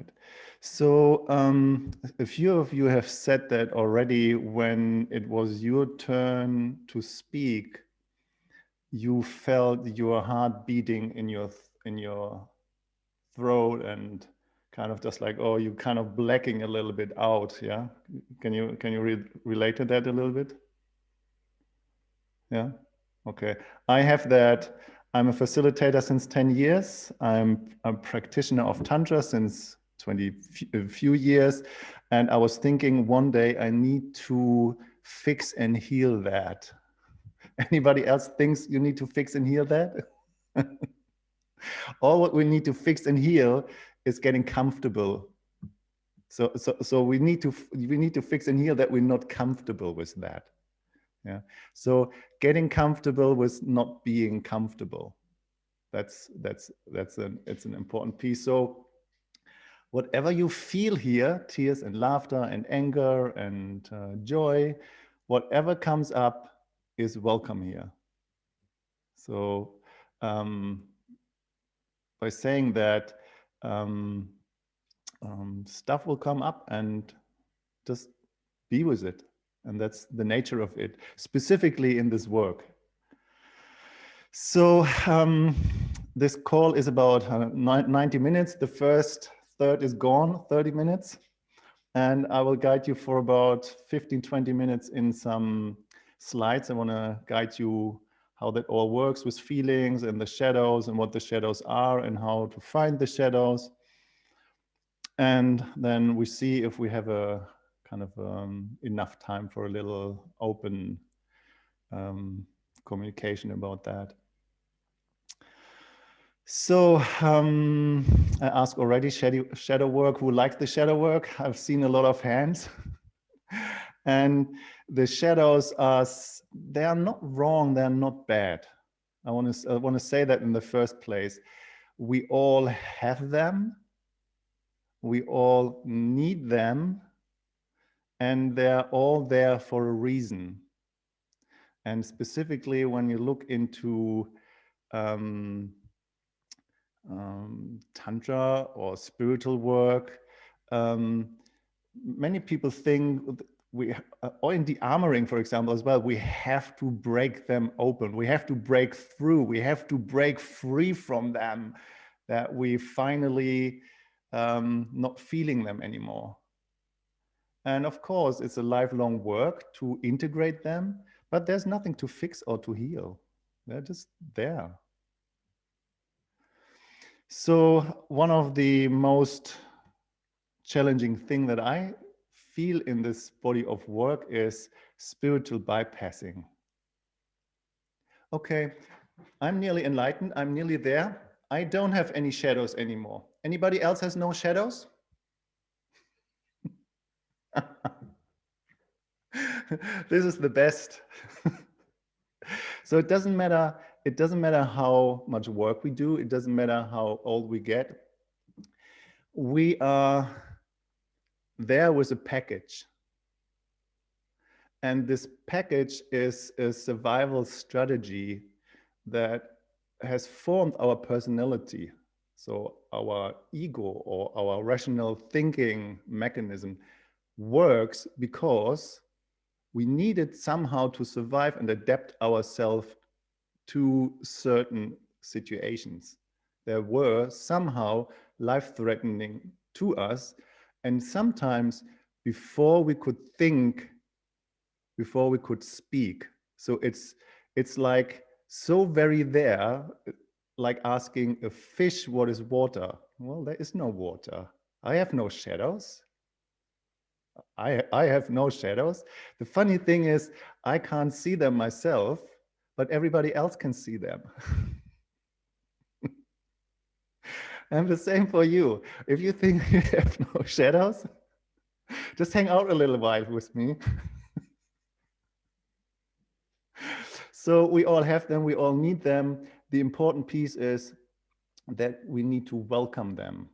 right. So um, a few of you have said that already when it was your turn to speak, you felt your heart beating in your in your throat and kind of just like oh you kind of blacking a little bit out yeah? Can you can you re relate to that a little bit? Yeah? Okay. I have that. I'm a facilitator since 10 years. I'm a practitioner of tantra since 20 a few years and i was thinking one day i need to fix and heal that anybody else thinks you need to fix and heal that all what we need to fix and heal is getting comfortable. So, so, so we need to we need to fix and heal that we're not comfortable with that. Yeah. So getting comfortable with not being comfortable. That's that's that's an it's an important piece. So whatever you feel here, tears and laughter and anger and uh, joy, whatever comes up is welcome here. So um, by saying that, um, um, stuff will come up and just be with it. And that's the nature of it, specifically in this work. So um, this call is about uh, 90 minutes. The first third is gone, 30 minutes. And I will guide you for about 15, 20 minutes in some slides. I want to guide you how that all works with feelings and the shadows and what the shadows are and how to find the shadows. And then we see if we have a kind of um, enough time for a little open um, communication about that. So um, I asked already shadow, shadow work, who likes the shadow work? I've seen a lot of hands. and the shadows are, they are not wrong, they're not bad. I want to, I want to say that in the first place. We all have them we all need them and they're all there for a reason. And specifically when you look into um, um, Tantra or spiritual work, um, many people think we, uh, or in de-armoring, for example, as well, we have to break them open. We have to break through. We have to break free from them that we finally um, not feeling them anymore. And of course, it's a lifelong work to integrate them, but there's nothing to fix or to heal. They're just there. So one of the most challenging thing that I feel in this body of work is spiritual bypassing. Okay, I'm nearly enlightened. I'm nearly there. I don't have any shadows anymore. Anybody else has no shadows? this is the best. so it doesn't matter. It doesn't matter how much work we do. It doesn't matter how old we get. We are there with a package. And this package is a survival strategy that has formed our personality so our ego or our rational thinking mechanism works because we needed somehow to survive and adapt ourselves to certain situations. There were somehow life-threatening to us. And sometimes before we could think, before we could speak. So it's, it's like so very there like asking a fish what is water. Well, there is no water. I have no shadows. I, I have no shadows. The funny thing is I can't see them myself, but everybody else can see them. and the same for you. If you think you have no shadows, just hang out a little while with me. so we all have them, we all need them the important piece is that we need to welcome them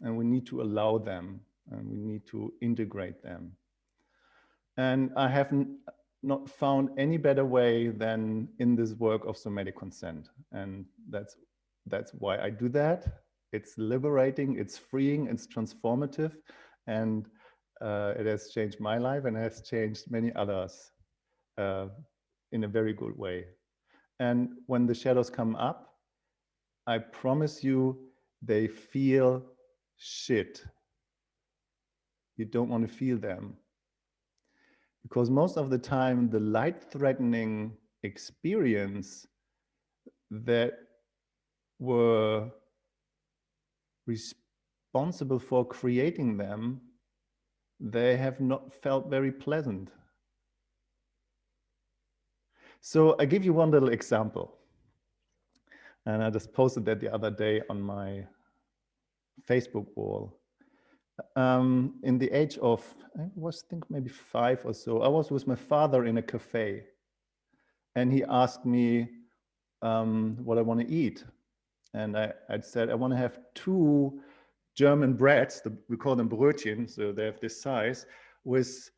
and we need to allow them and we need to integrate them. And I haven't not found any better way than in this work of somatic consent. And that's, that's why I do that. it's liberating, it's freeing, it's transformative, and uh, it has changed my life and has changed many others uh, in a very good way. And when the shadows come up, I promise you, they feel shit. You don't want to feel them. Because most of the time, the light threatening experience that were responsible for creating them, they have not felt very pleasant. So I give you one little example. And I just posted that the other day on my Facebook wall. Um, in the age of, I was think maybe five or so, I was with my father in a cafe and he asked me um, what I want to eat. And I, I said, I want to have two German breads, the, we call them Brötchen, so they have this size, with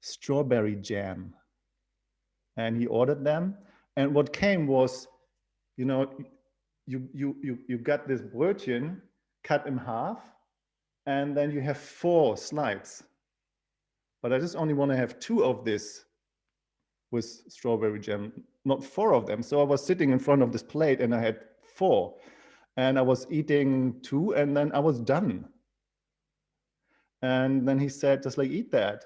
strawberry jam. And he ordered them. And what came was, you know, you, you, you, you got this Brötchen cut in half, and then you have four slides. But I just only want to have two of this with strawberry jam, not four of them. So I was sitting in front of this plate and I had four and I was eating two and then I was done. And then he said, just like, eat that.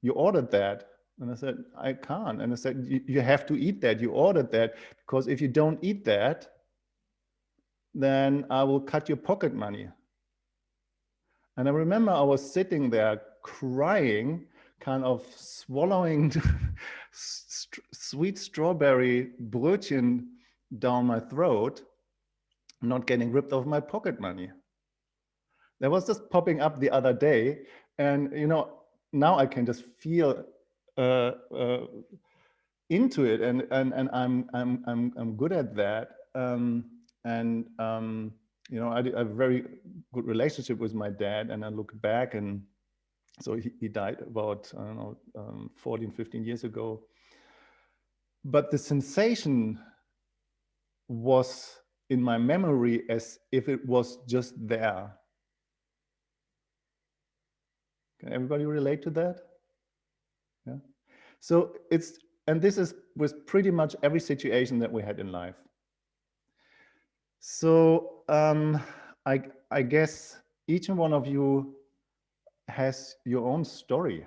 You ordered that. And I said, I can't. And I said, you have to eat that. You ordered that because if you don't eat that, then I will cut your pocket money. And I remember I was sitting there crying, kind of swallowing sweet strawberry brötchen down my throat, not getting ripped off my pocket money. That was just popping up the other day. And, you know, now I can just feel uh, uh, into it and, and, and I'm, I'm, I'm, I'm good at that. Um, and, um, you know, I, I, have a very good relationship with my dad and I look back and so he, he died about, I don't know, um, 14, 15 years ago. But the sensation was in my memory as if it was just there. Can everybody relate to that? Yeah. So it's, and this is with pretty much every situation that we had in life. So um, I, I guess each and one of you has your own story.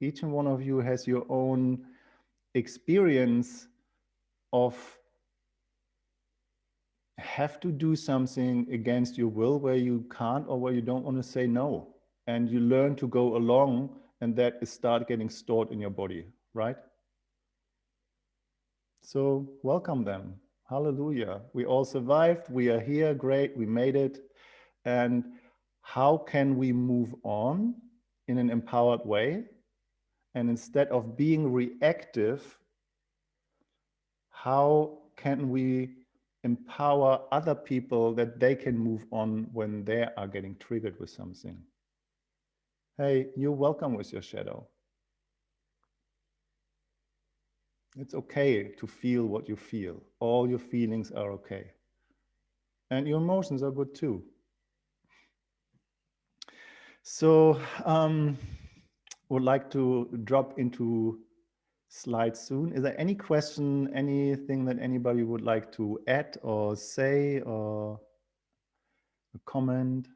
Each and one of you has your own experience of have to do something against your will where you can't or where you don't want to say no. And you learn to go along and that is start getting stored in your body, right? So welcome them. Hallelujah. We all survived. We are here. Great. We made it. And how can we move on in an empowered way? And instead of being reactive, how can we empower other people that they can move on when they are getting triggered with something? Hey, you're welcome with your shadow. It's okay to feel what you feel. All your feelings are okay. And your emotions are good too. So um, would like to drop into slides soon. Is there any question, anything that anybody would like to add or say or a comment?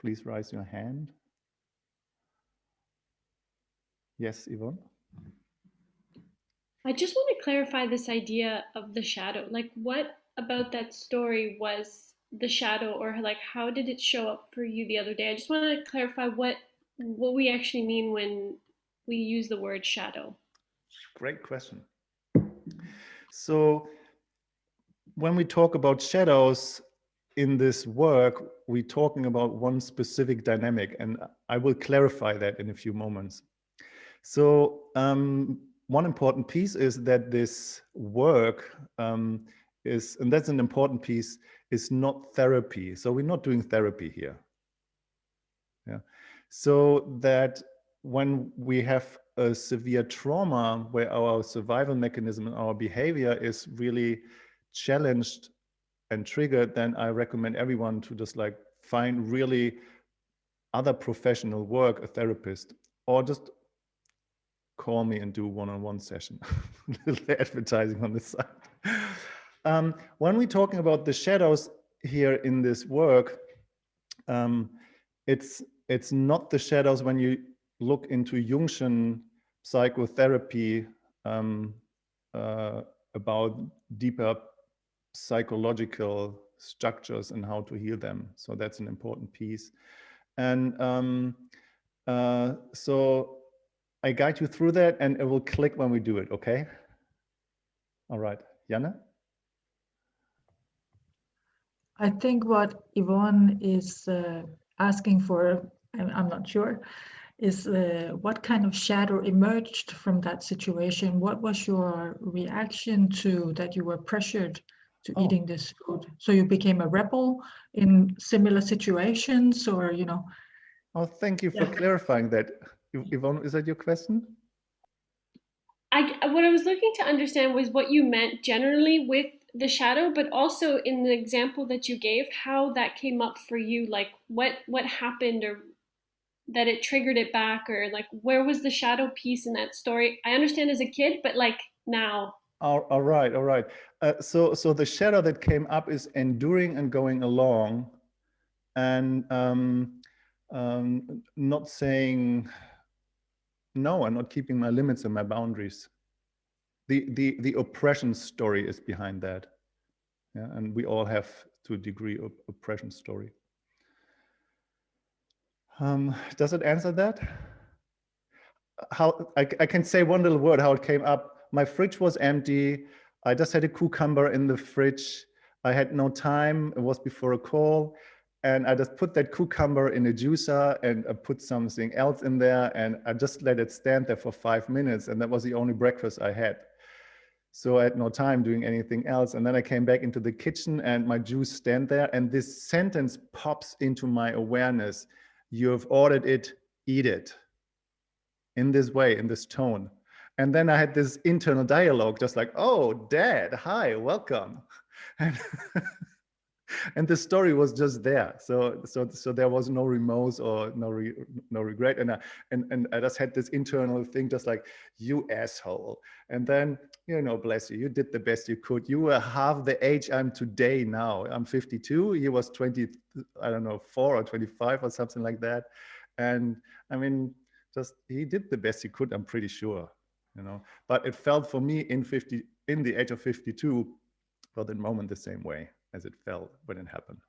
Please raise your hand. Yes, Yvonne? I just want to clarify this idea of the shadow. Like, what about that story was the shadow, or like, how did it show up for you the other day? I just want to clarify what what we actually mean when we use the word shadow. Great question. So, when we talk about shadows in this work, we're talking about one specific dynamic, and I will clarify that in a few moments. So, um, one important piece is that this work um, is, and that's an important piece, is not therapy. So we're not doing therapy here. Yeah. So that when we have a severe trauma where our survival mechanism and our behavior is really challenged and triggered, then I recommend everyone to just like find really other professional work, a therapist, or just call me and do one-on-one -on -one session. little advertising on the side. Um, when we're talking about the shadows here in this work, um, it's it's not the shadows when you look into Jungian psychotherapy um, uh, about deeper psychological structures and how to heal them. So that's an important piece. And um, uh, so I guide you through that and it will click when we do it, okay? All right, Jana? I think what Yvonne is uh, asking for, I'm, I'm, not sure, is uh, what kind of shadow emerged from that situation? What was your reaction to that you were pressured to oh. eating this food? So you became a rebel in similar situations or, you know? Oh, thank you for yeah. clarifying that. Yvonne, is that your question? I, what I was looking to understand was what you meant generally with the shadow, but also in the example that you gave, how that came up for you, like what what happened or that it triggered it back or like where was the shadow piece in that story? I understand as a kid, but like now. All, all right, all right. Uh, so so the shadow that came up is enduring and going along and um, um, not saying no, I'm not keeping my limits and my boundaries. The the the oppression story is behind that. Yeah and we all have to a degree of oppression story. Um does it answer that? How I, I can say one little word how it came up. My fridge was empty. I just had a cucumber in the fridge. I had no time. It was before a call and I just put that cucumber in a juicer and I put something else in there and I just let it stand there for five minutes and that was the only breakfast I had. So I had no time doing anything else. And then I came back into the kitchen and my juice stand there and this sentence pops into my awareness. You have ordered it, eat it. In this way, in this tone. And then I had this internal dialogue, just like, oh, dad, hi, welcome. And and the story was just there. So so so there was no remorse or no re, no regret. And I, and and I just had this internal thing, just like you asshole. And then you know, bless you, you did the best you could. You were half the age I'm today now. I'm 52. He was 20, I don't know, four or 25 or something like that. And I mean, just he did the best he could. I'm pretty sure, you know. But it felt for me in 50, in the age of 52, for the moment the same way as it felt when it happened.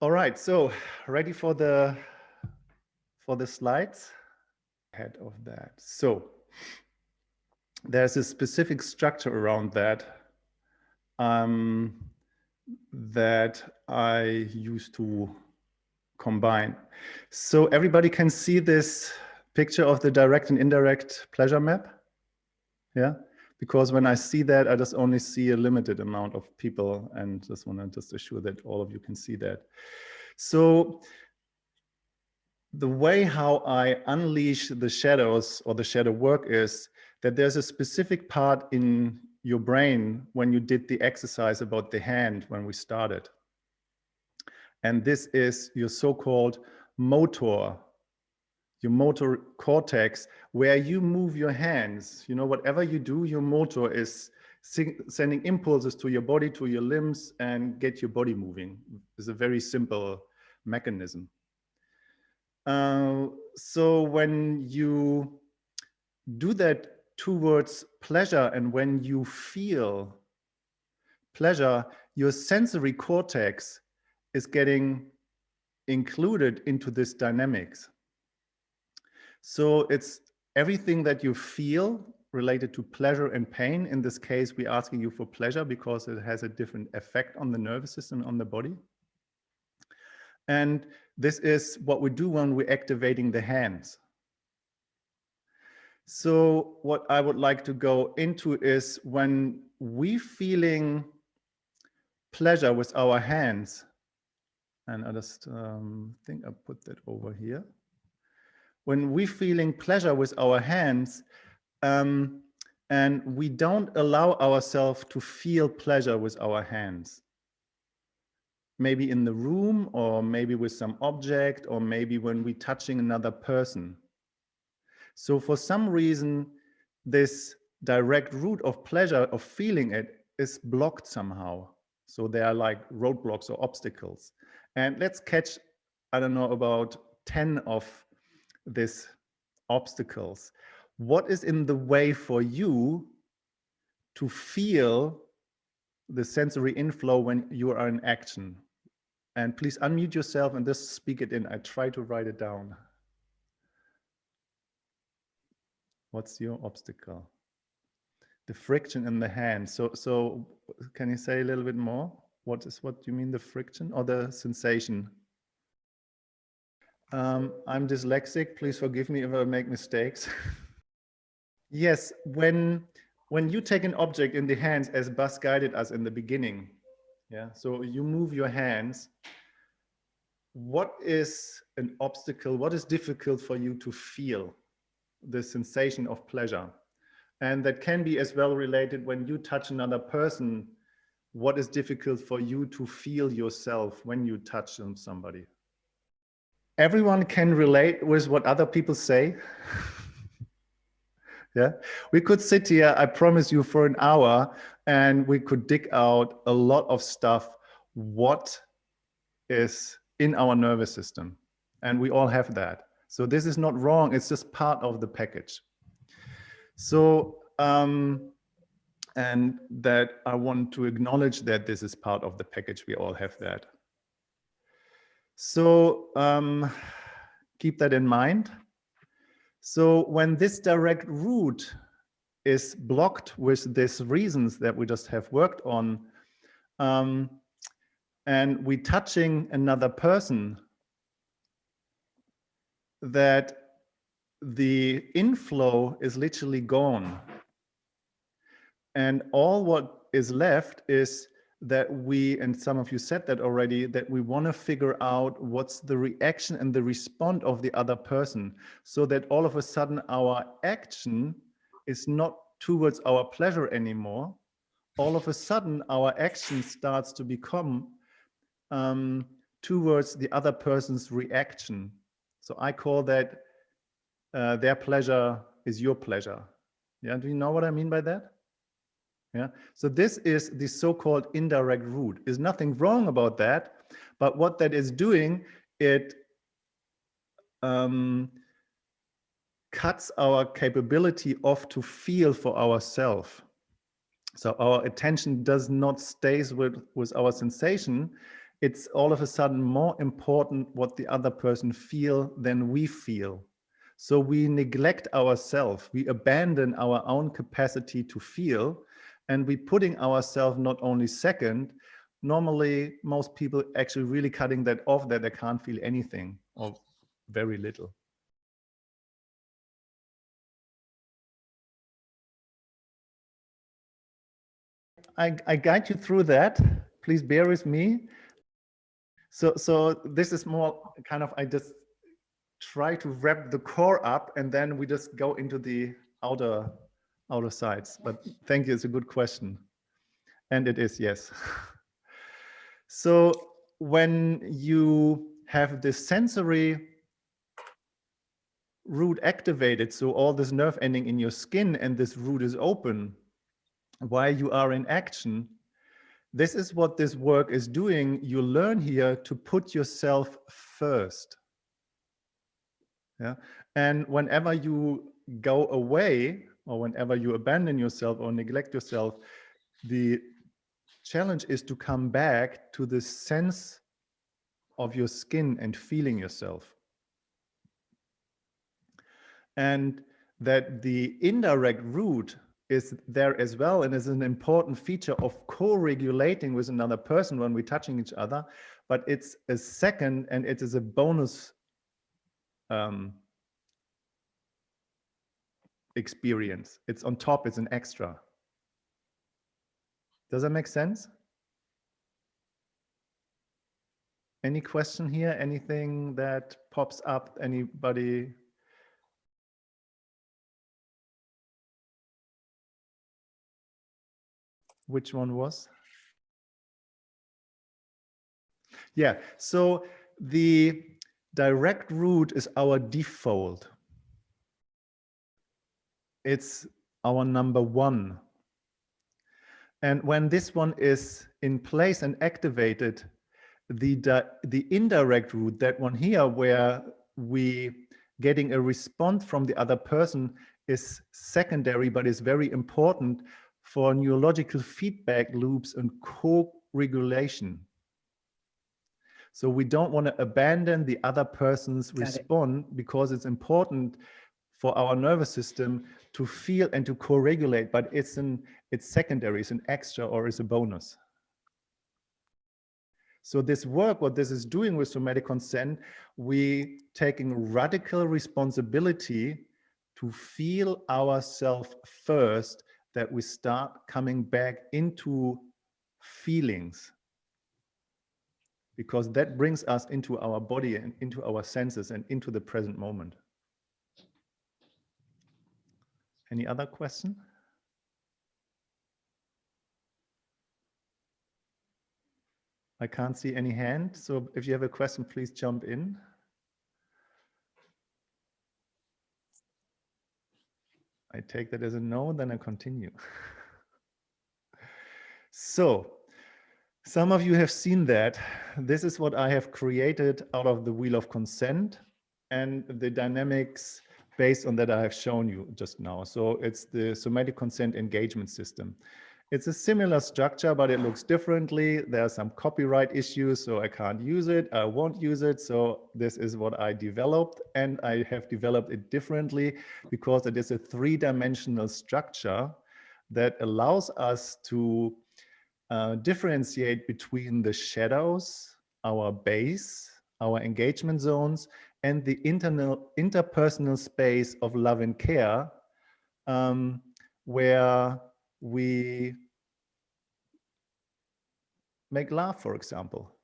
All right, so ready for the for the slides ahead of that. So there's a specific structure around that um, that I used to combine. So everybody can see this picture of the direct and indirect pleasure map. Yeah because when I see that, I just only see a limited amount of people and just want to just assure that all of you can see that. So the way how I unleash the shadows or the shadow work is that there's a specific part in your brain when you did the exercise about the hand when we started. And this is your so-called motor your motor cortex, where you move your hands. You know, whatever you do, your motor is sending impulses to your body, to your limbs, and get your body moving. It's a very simple mechanism. Uh, so when you do that towards pleasure and when you feel pleasure, your sensory cortex is getting included into this dynamics. So it's everything that you feel related to pleasure and pain. In this case, we're asking you for pleasure because it has a different effect on the nervous system, on the body. And this is what we do when we're activating the hands. So what I would like to go into is when we feeling pleasure with our hands, and I just um, think I put that over here when we're feeling pleasure with our hands, um, and we don't allow ourselves to feel pleasure with our hands. Maybe in the room or maybe with some object or maybe when we're touching another person. So for some reason, this direct route of pleasure of feeling it is blocked somehow. So there are like roadblocks or obstacles. And let's catch, I don't know, about 10 of these obstacles. What is in the way for you to feel the sensory inflow when you are in action? And please unmute yourself and just speak it in. I try to write it down. What's your obstacle? The friction in the hand. So, so can you say a little bit more? What is what do you mean the friction or the sensation? Um, I'm dyslexic. Please forgive me if I make mistakes. yes, when when you take an object in the hands as Bas guided us in the beginning, yeah. So you move your hands. What is an obstacle? What is difficult for you to feel the sensation of pleasure? And that can be as well related when you touch another person what is difficult for you to feel yourself when you touch somebody? Everyone can relate with what other people say. yeah, we could sit here, I promise you, for an hour and we could dig out a lot of stuff. What is in our nervous system? And we all have that. So this is not wrong. It's just part of the package. So um, and that I want to acknowledge that this is part of the package. We all have that. So um, keep that in mind. So when this direct route is blocked with these reasons that we just have worked on, um, and we touching another person, that the inflow is literally gone and all what is left is that we, and some of you said that already, that we want to figure out what's the reaction and the response of the other person so that all of a sudden our action is not towards our pleasure anymore. All of a sudden our action starts to become um, towards the other person's reaction. So I call that uh, their pleasure is your pleasure. Yeah, do you know what I mean by that? Yeah. So this is the so-called indirect route. There's nothing wrong about that, but what that is doing, it um, cuts our capability off to feel for ourselves. So our attention does not stays with, with our sensation. It's all of a sudden more important what the other person feel than we feel. So we neglect ourselves. We abandon our own capacity to feel and we're putting ourselves not only second, normally most people actually really cutting that off that they can't feel anything or very little. I, I guide you through that. Please bear with me. So, so this is more kind of, I just try to wrap the core up and then we just go into the outer out of sight. but thank you. It's a good question. And it is, yes. so when you have this sensory route activated, so all this nerve ending in your skin and this route is open while you are in action, this is what this work is doing. You learn here to put yourself first. Yeah. And whenever you go away or whenever you abandon yourself or neglect yourself, the challenge is to come back to the sense of your skin and feeling yourself. And that the indirect route is there as well and is an important feature of co-regulating with another person when we're touching each other, but it's a second and it is a bonus um, experience. It's on top, it's an extra. Does that make sense? Any question here? Anything that pops up? Anybody which one was? Yeah, so the direct route is our default. It's our number one. And when this one is in place and activated, the, the indirect route, that one here, where we getting a response from the other person is secondary, but is very important for neurological feedback loops and co-regulation. So we don't want to abandon the other person's Got response it. because it's important for our nervous system to feel and to co-regulate, but it's an it's secondary, it's an extra or it's a bonus. So this work, what this is doing with somatic consent, we taking radical responsibility to feel ourselves first, that we start coming back into feelings because that brings us into our body and into our senses and into the present moment. Any other question? I can't see any hand. So if you have a question, please jump in. I take that as a no, then I continue. so some of you have seen that. This is what I have created out of the wheel of consent and the dynamics based on that I have shown you just now. So it's the somatic consent engagement system. It's a similar structure, but it looks differently. There are some copyright issues, so I can't use it. I won't use it. So this is what I developed and I have developed it differently because it is a three-dimensional structure that allows us to uh, differentiate between the shadows, our base, our engagement zones, and the internal interpersonal space of love and care um, where we make love, for example.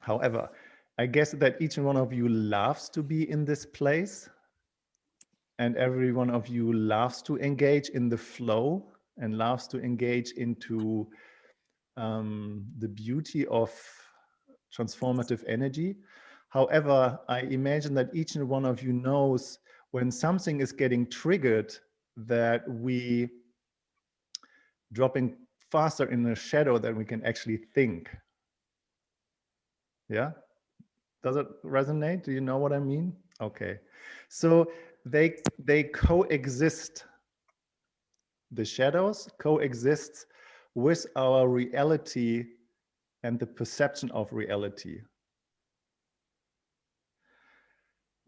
However, I guess that each one of you loves to be in this place and every one of you loves to engage in the flow and loves to engage into um, the beauty of transformative energy. However, I imagine that each and one of you knows when something is getting triggered that we dropping faster in the shadow than we can actually think. Yeah? Does it resonate? Do you know what I mean? Okay. So they they coexist. The shadows coexist with our reality and the perception of reality.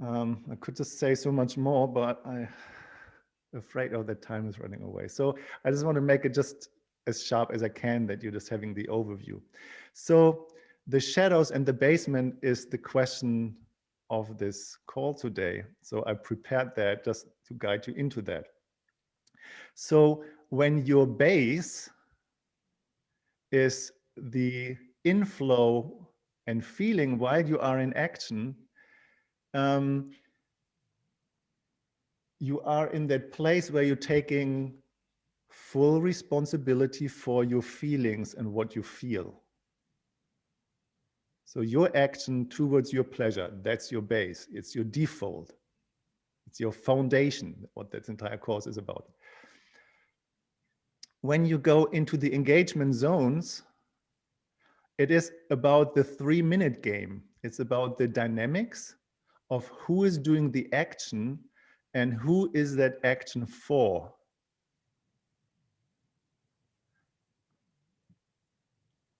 Um, I could just say so much more, but I'm afraid of that time is running away. So I just want to make it just as sharp as I can that you're just having the overview. So the shadows and the basement is the question of this call today. So I prepared that just to guide you into that. So when your base is the inflow and feeling while you are in action, um, you are in that place where you're taking full responsibility for your feelings and what you feel. So your action towards your pleasure, that's your base, it's your default, it's your foundation, what that entire course is about. When you go into the engagement zones, it is about the three minute game. It's about the dynamics of who is doing the action and who is that action for.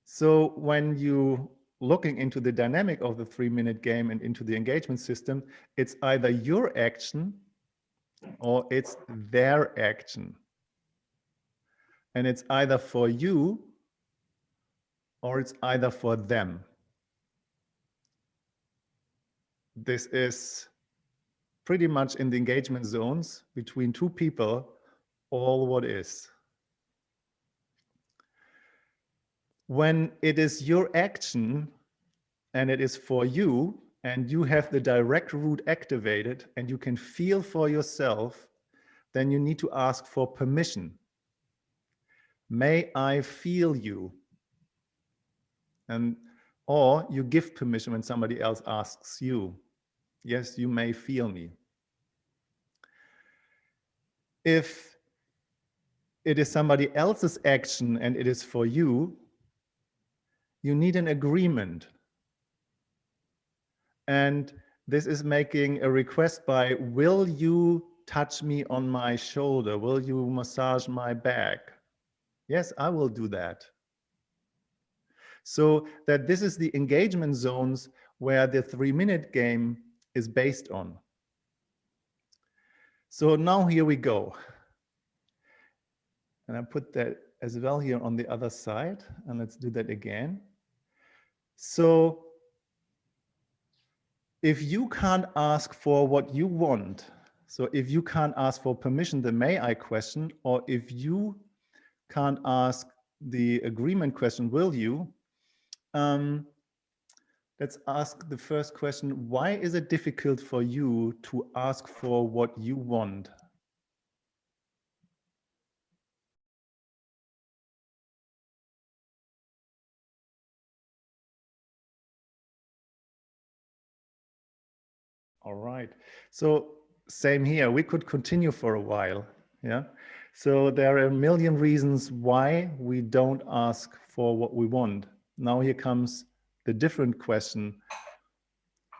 So when you looking into the dynamic of the three minute game and into the engagement system, it's either your action or it's their action. And it's either for you or it's either for them. This is pretty much in the engagement zones between two people, all what is. When it is your action and it is for you and you have the direct route activated and you can feel for yourself, then you need to ask for permission. may I feel you? And or you give permission when somebody else asks you, yes, you may feel me. If it is somebody else's action and it is for you, you need an agreement. And this is making a request by, will you touch me on my shoulder? Will you massage my back? Yes, I will do that. So that this is the engagement zones where the three minute game is based on. So now here we go. And I put that as well here on the other side. And let's do that again. So if you can't ask for what you want, so if you can't ask for permission, the may I question, or if you can't ask the agreement question, will you, um, let's ask the first question. Why is it difficult for you to ask for what you want? All right. So same here. We could continue for a while. Yeah. So there are a million reasons why we don't ask for what we want. Now here comes the different question.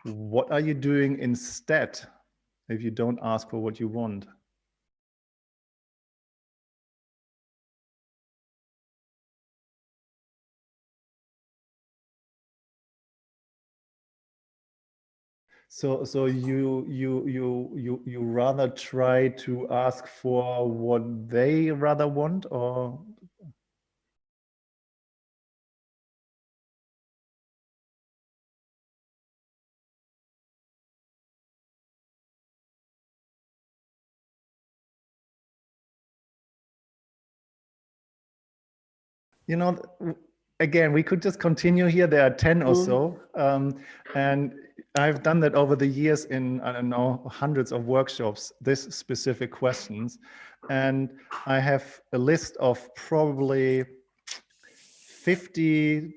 What are you doing instead if you don't ask for what you want? So, so you you you you you rather try to ask for what they rather want, or you know, again, we could just continue here. There are 10 or so. Um, and I've done that over the years in, I don't know, hundreds of workshops, this specific questions. And I have a list of probably 50,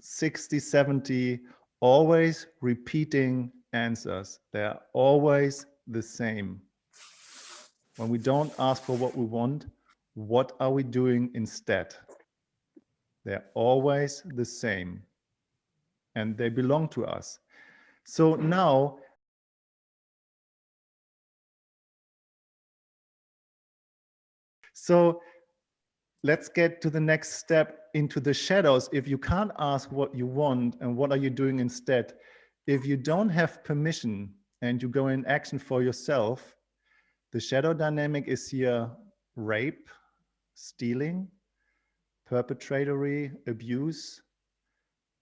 60, 70 always repeating answers. They're always the same. When we don't ask for what we want, what are we doing instead? They're always the same and they belong to us. So now So let's get to the next step into the shadows. If you can't ask what you want and what are you doing instead, if you don't have permission and you go in action for yourself, the shadow dynamic is here rape, stealing, perpetratory abuse,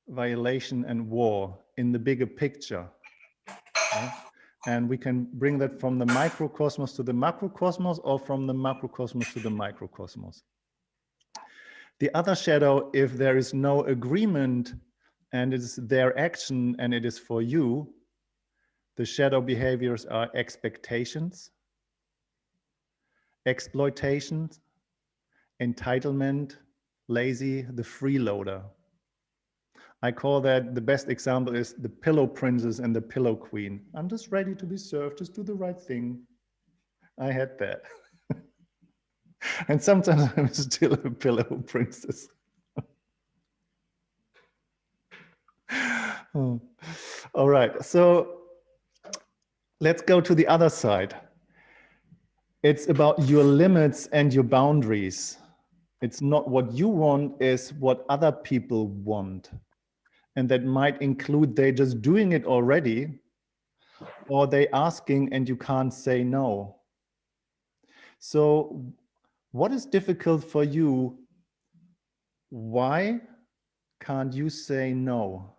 violation and war in the bigger picture. Okay? And we can bring that from the microcosmos to the macrocosmos or from the macrocosmos to the microcosmos. The other shadow, if there is no agreement and it is their action and it is for you, the shadow behaviors are expectations, exploitation, entitlement, lazy, the freeloader. I call that the best example is the pillow princess and the pillow queen. I'm just ready to be served, just do the right thing. I had that. and sometimes I'm still a pillow princess. oh. All right, so let's go to the other side. It's about your limits and your boundaries. It's not what you want, is what other people want. And that might include they just doing it already, or they asking and you can't say no. So what is difficult for you? Why can't you say no?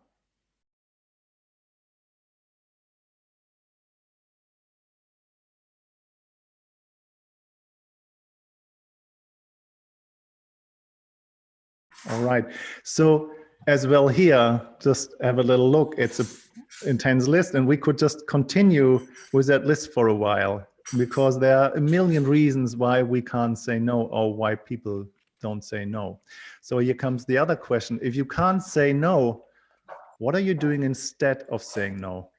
All right. So as well here, just have a little look. It's a intense list and we could just continue with that list for a while because there are a million reasons why we can't say no or why people don't say no. So here comes the other question. If you can't say no, what are you doing instead of saying no?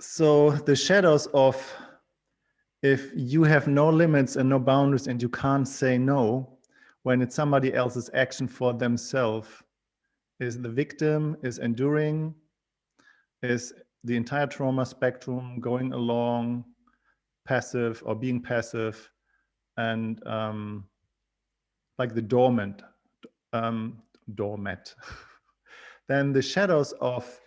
So the shadows of if you have no limits and no boundaries and you can't say no when it's somebody else's action for themselves is the victim is enduring is the entire trauma spectrum going along passive or being passive and um, like the dormant um, doormat then the shadows of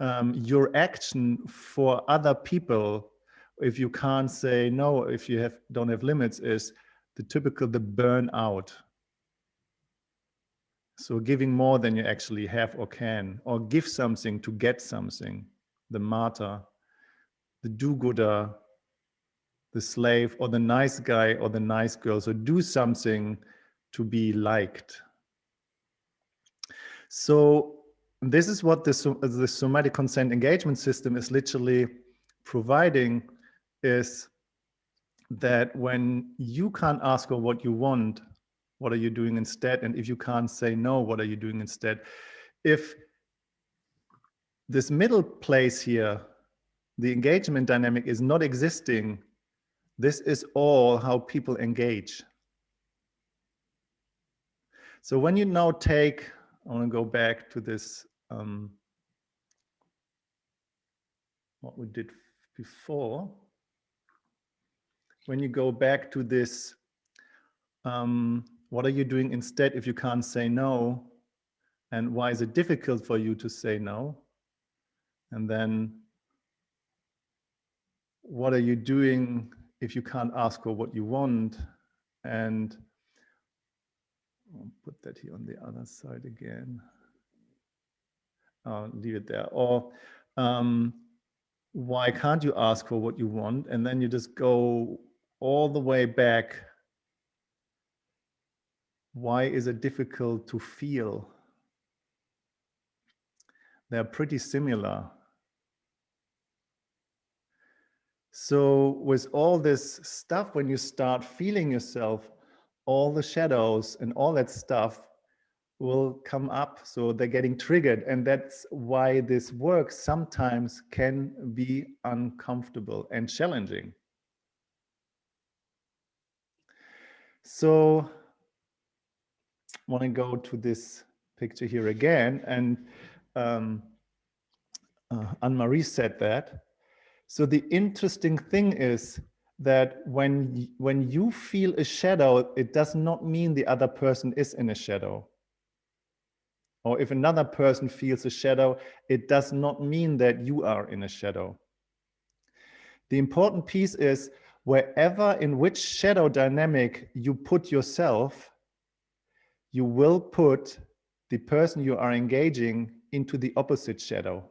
um, your action for other people, if you can't say no, if you have don't have limits, is the typical the burnout. So giving more than you actually have or can, or give something to get something, the martyr, the do-gooder, the slave, or the nice guy or the nice girl. So do something to be liked. So this is what the, the somatic consent engagement system is literally providing is that when you can't ask for what you want, what are you doing instead? And if you can't say no, what are you doing instead? If this middle place here, the engagement dynamic is not existing, this is all how people engage. So when you now take, I want to go back to this um, what we did before. When you go back to this, um, what are you doing instead if you can't say no? And why is it difficult for you to say no? And then what are you doing if you can't ask for what you want? And I'll put that here on the other side again uh, leave it there. Or um, why can't you ask for what you want? And then you just go all the way back. Why is it difficult to feel? They're pretty similar. So with all this stuff, when you start feeling yourself, all the shadows and all that stuff will come up so they're getting triggered and that's why this work sometimes can be uncomfortable and challenging. So I want to go to this picture here again and um, uh, Anne-Marie said that. So the interesting thing is that when when you feel a shadow it does not mean the other person is in a shadow or if another person feels a shadow, it does not mean that you are in a shadow. The important piece is wherever in which shadow dynamic you put yourself, you will put the person you are engaging into the opposite shadow.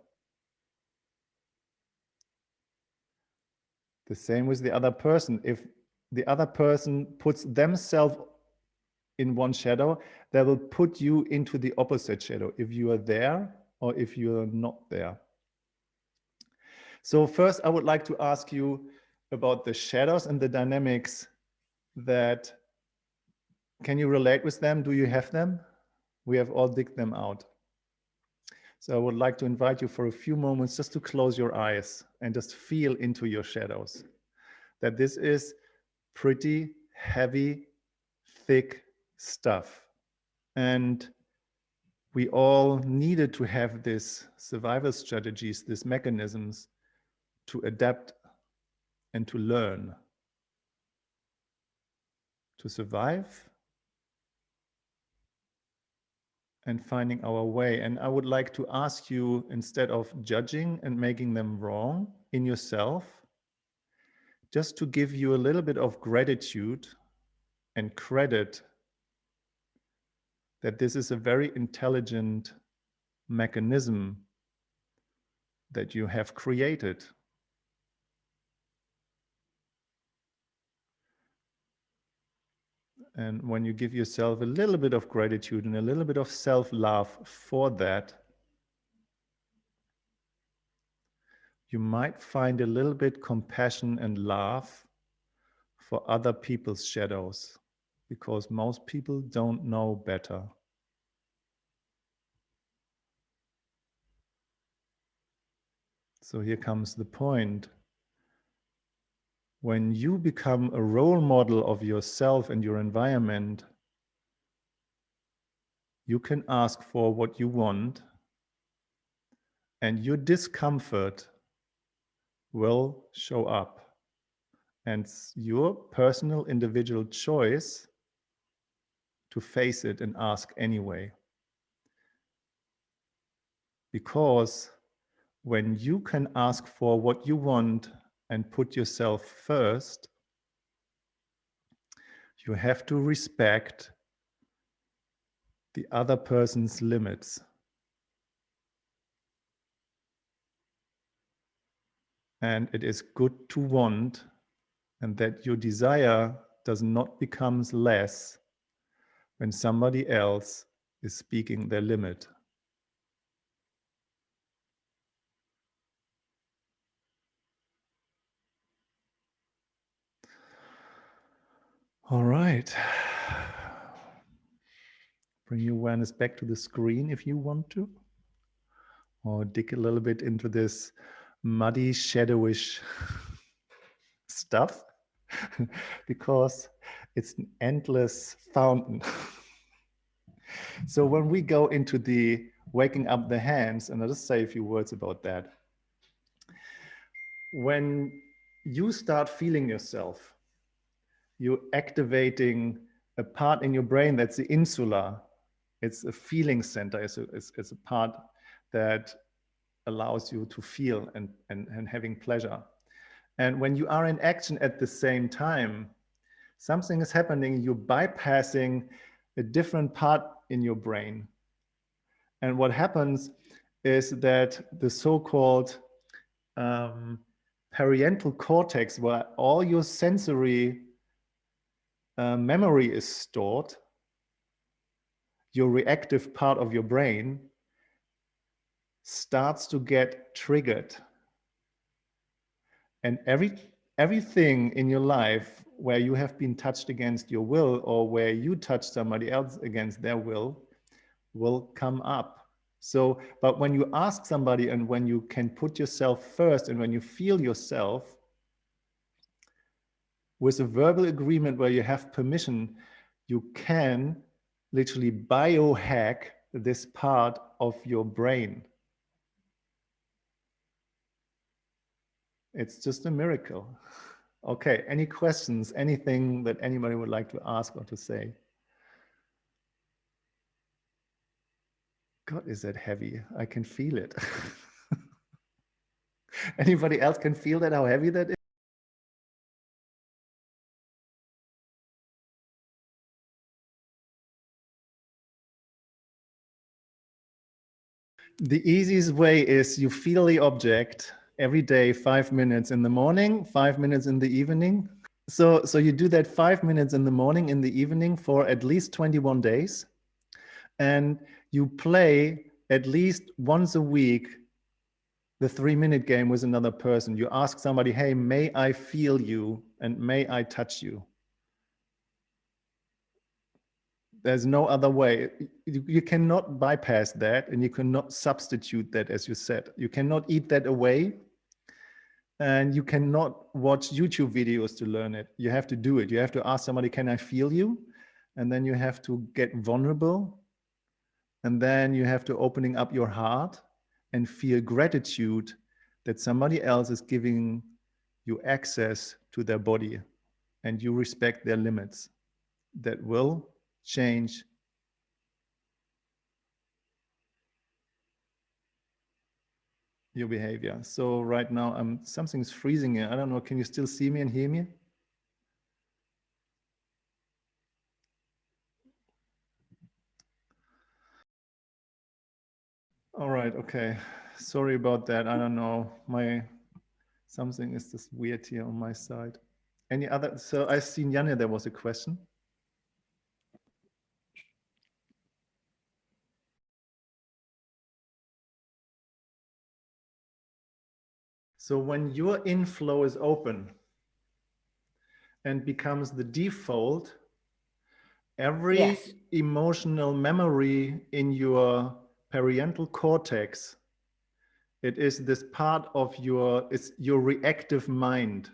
The same with the other person. If the other person puts themselves in one shadow, that will put you into the opposite shadow if you are there or if you are not there. So first, I would like to ask you about the shadows and the dynamics that, can you relate with them? Do you have them? We have all digged them out. So I would like to invite you for a few moments just to close your eyes and just feel into your shadows. That this is pretty heavy, thick stuff. And we all needed to have this survival strategies, these mechanisms to adapt and to learn, to survive and finding our way. And I would like to ask you, instead of judging and making them wrong in yourself, just to give you a little bit of gratitude and credit that this is a very intelligent mechanism that you have created. And when you give yourself a little bit of gratitude and a little bit of self-love for that, you might find a little bit compassion and love for other people's shadows because most people don't know better. So here comes the point. When you become a role model of yourself and your environment, you can ask for what you want and your discomfort will show up. And your personal individual choice to face it and ask anyway. Because when you can ask for what you want and put yourself first, you have to respect the other person's limits. And it is good to want and that your desire does not becomes less when somebody else is speaking their limit. All right. Bring your awareness back to the screen if you want to. Or dig a little bit into this muddy, shadowish stuff because it's an endless fountain. so when we go into the waking up the hands, and I'll just say a few words about that. When you start feeling yourself, you're activating a part in your brain that's the insula. It's a feeling center. It's a, it's, it's a part that allows you to feel and, and, and having pleasure. And when you are in action at the same time, something is happening, you're bypassing a different part in your brain. And what happens is that the so-called um, parietal cortex, where all your sensory uh, memory is stored, your reactive part of your brain starts to get triggered. And every everything in your life where you have been touched against your will or where you touch somebody else against their will will come up. So, but when you ask somebody and when you can put yourself first and when you feel yourself with a verbal agreement where you have permission, you can literally biohack this part of your brain. It's just a miracle. Okay, any questions, anything that anybody would like to ask or to say? God, is that heavy? I can feel it. Anybody else can feel that, how heavy that is? The easiest way is you feel the object every day, five minutes in the morning, five minutes in the evening. So, so you do that five minutes in the morning, in the evening for at least 21 days. And you play at least once a week the three minute game with another person. You ask somebody, hey, may I feel you and may I touch you? There's no other way. You, you cannot bypass that and you cannot substitute that, as you said. You cannot eat that away and you cannot watch YouTube videos to learn it. You have to do it. You have to ask somebody, can I feel you? And then you have to get vulnerable. And then you have to opening up your heart and feel gratitude that somebody else is giving you access to their body and you respect their limits that will change your behavior. So right now, um, something's freezing here. I don't know. Can you still see me and hear me? All right. Okay. Sorry about that. I don't know. My something is just weird here on my side. Any other? So I seen Janne, there was a question. So when your inflow is open and becomes the default, every Yes. emotional memory in your parietal cortex, it is this part of your, it's your reactive mind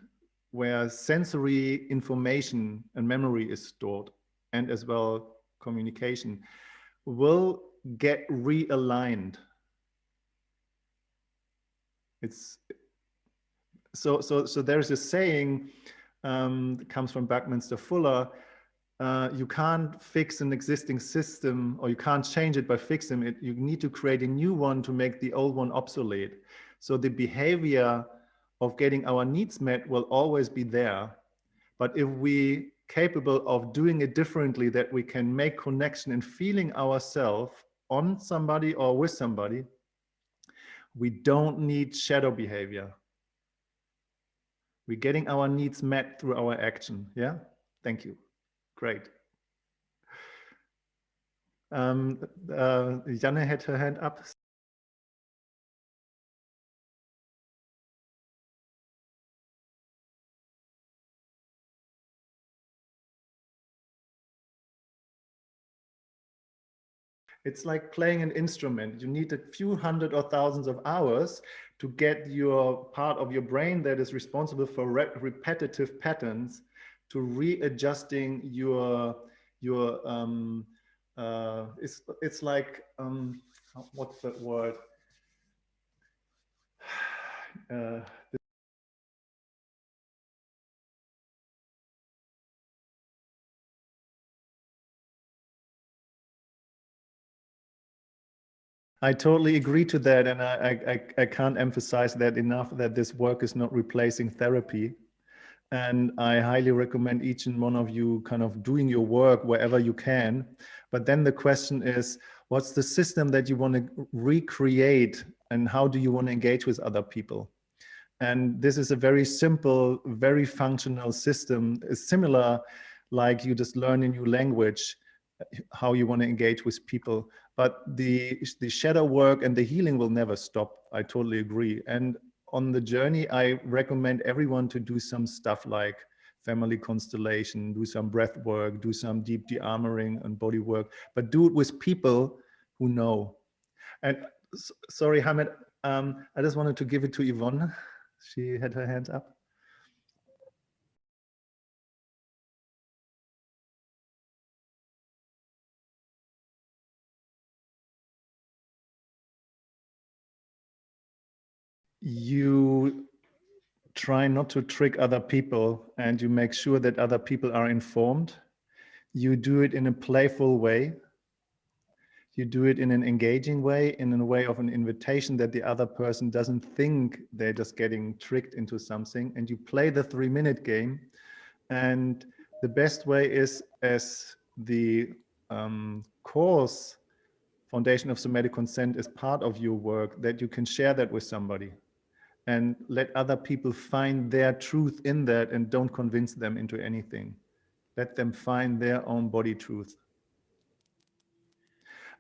where sensory information and memory is stored and as well communication will get realigned. It's so so so there's a saying um, that comes from Buckminster Fuller. Uh, you can't fix an existing system or you can't change it by fixing it. You need to create a new one to make the old one obsolete. So the behavior of getting our needs met will always be there. But if we capable of doing it differently, that we can make connection and feeling ourselves on somebody or with somebody, we don't need shadow behavior. We're getting our needs met through our action. Yeah, thank you. Great. Um, uh, Janne had her hand up. It's like playing an instrument. You need a few hundred or thousands of hours to get your part of your brain that is responsible for re repetitive patterns to readjusting your your um uh it's it's like um what's that word? Uh I totally agree to that. And I, I, I can't emphasize that enough that this work is not replacing therapy. And I highly recommend each and one of you kind of doing your work wherever you can. But then the question is, what's the system that you want to recreate and how do you want to engage with other people? And this is a very simple, very functional system. It's similar like you just learn a new language, how you want to engage with people but the the shadow work and the healing will never stop. I totally agree. And on the journey i recommend everyone to do some stuff like family constellation do some breath work do some deep de-armoring and body work but do it with people who know. And sorry Hamid, um, i just wanted to give it to yvonne. She had her hands up you try not to trick other people and you make sure that other people are informed. You do it in a playful way. You do it in an engaging way, in a way of an invitation that the other person doesn't think they're just getting tricked into something. And you play the three minute game. And the best way is as the um, course Foundation of Somatic Consent is part of your work that you can share that with somebody and let other people find their truth in that and don't convince them into anything. Let them find their own body truth.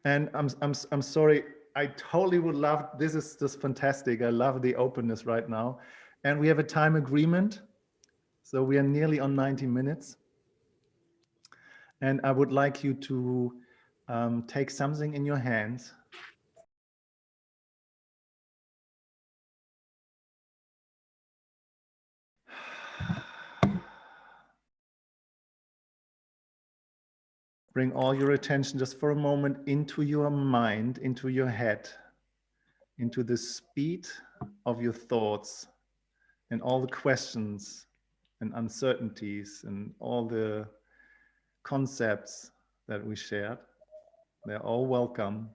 And I'm, I'm, I'm sorry, I totally would love, this is just fantastic. I love the openness right now. And we have a time agreement. So we are nearly on 90 minutes. And I would like you to um, take something in your hands bring all your attention just for a moment into your mind, into your head, into the speed of your thoughts and all the questions and uncertainties and all the concepts that we shared. They're all welcome.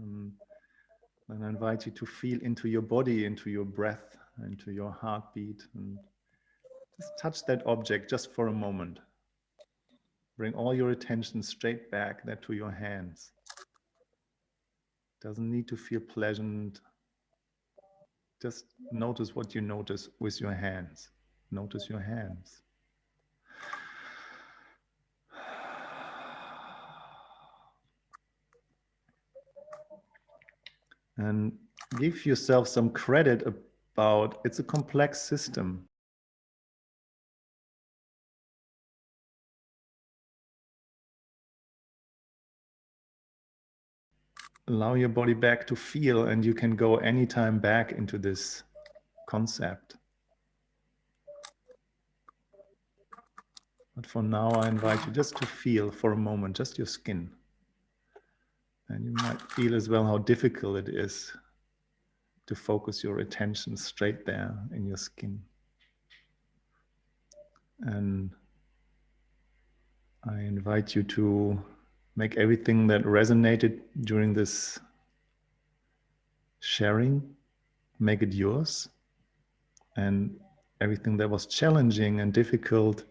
Um, and I invite you to feel into your body, into your breath, into your heartbeat, and just touch that object just for a moment. Bring all your attention straight back there to your hands. Doesn't need to feel pleasant. Just notice what you notice with your hands. Notice your hands. And give yourself some credit about, it's a complex system. Allow your body back to feel and you can go anytime back into this concept. But for now, I invite you just to feel for a moment, just your skin. And you might feel as well how difficult it is to focus your attention straight there in your skin. And I invite you to make everything that resonated during this sharing, make it yours. And everything that was challenging and difficult,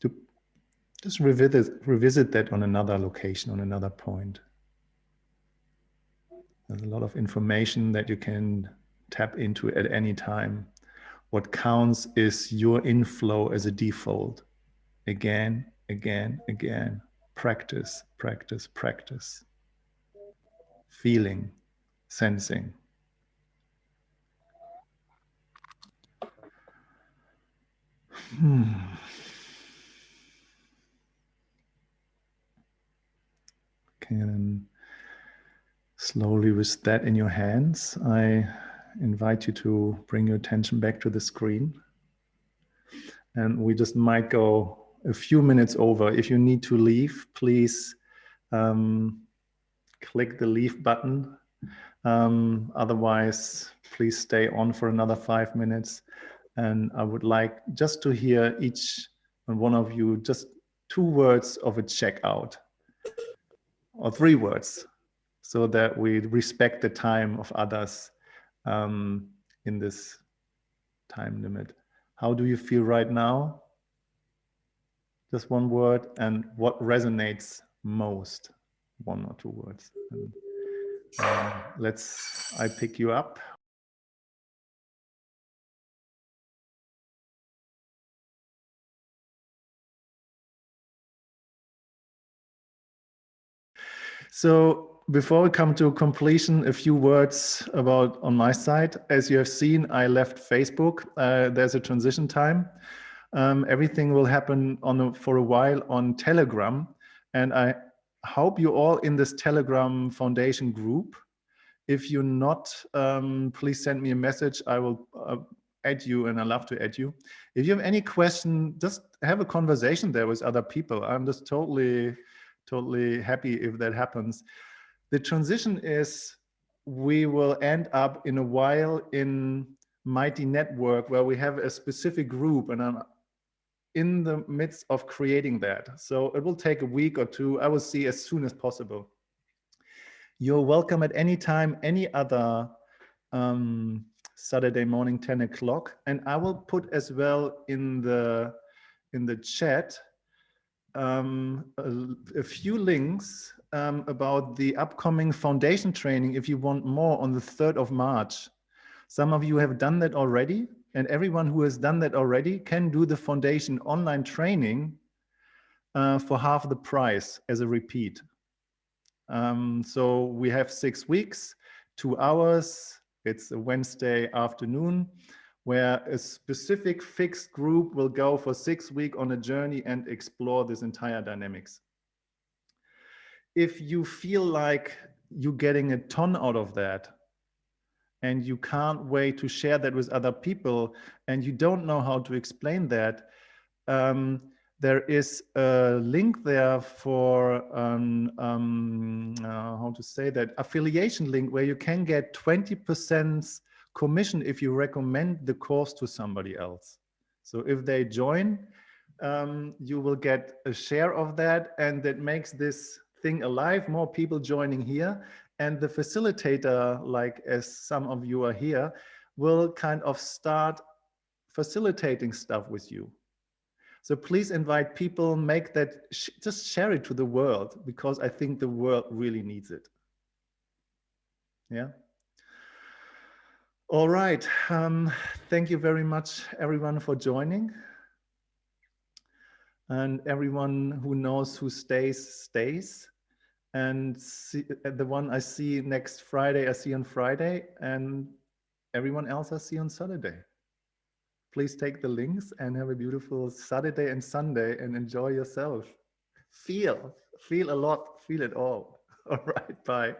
to just revisit, revisit that on another location, on another point. There's a lot of information that you can tap into at any time. What counts is your inflow as a default. Again, again, again. Practice, practice, practice. Feeling, sensing. Hmm. Slowly with that in your hands, I invite you to bring your attention back to the screen. And we just might go a few minutes over. If you need to leave, please um, click the leave button. Um, otherwise, please stay on for another five minutes. And I would like just to hear each and one of you just two words of a checkout or three words so that we respect the time of others um, in this time limit. How do you feel right now? Just one word and what resonates most? One or two words. And, um, let's, I pick you up. So before we come to completion, a few words about on my side. As you have seen, I left Facebook. Uh, there's a transition time. Um, everything will happen on a, for a while on Telegram. And I hope you all in this Telegram Foundation group. If you're not, um, please send me a message. I will uh, add you and I love to add you. If you have any question, just have a conversation there with other people. I'm just totally, totally happy if that happens. The transition is we will end up in a while in Mighty Network where we have a specific group and I'm in the midst of creating that. So it will take a week or two. I will see as soon as possible. You're welcome at any time, any other um, Saturday morning, 10 o'clock. And I will put as well in the in the chat um, a, a, few links um, about the upcoming foundation training if you want more on the 3rd of March. Some of you have done that already and everyone who has done that already can do the foundation online training uh, for half the price as a repeat. Um, so we have six weeks, two hours. It's a Wednesday afternoon where a specific fixed group will go for six weeks on a journey and explore this entire dynamics if you feel like you're getting a ton out of that and you can't wait to share that with other people and you don't know how to explain that, um, there is a link there for um, um, uh, how to say that affiliation link where you can get 20% commission if you recommend the course to somebody else. So if they join, um, you will get a share of that and that makes this thing alive, more people joining here. And the facilitator, like as some of you are here, will kind of start facilitating stuff with you. So please invite people, make that, sh just share it to the world because I think the world really needs it. Yeah. All right. Um, thank you very much, everyone, for joining. And everyone who knows who stays, stays. And see, uh, the one I see next Friday, I see on Friday. And everyone else, I'll see on Saturday. Please take the links and have a beautiful Saturday and Sunday and enjoy yourself. Feel, feel a lot, feel it all. All right, bye.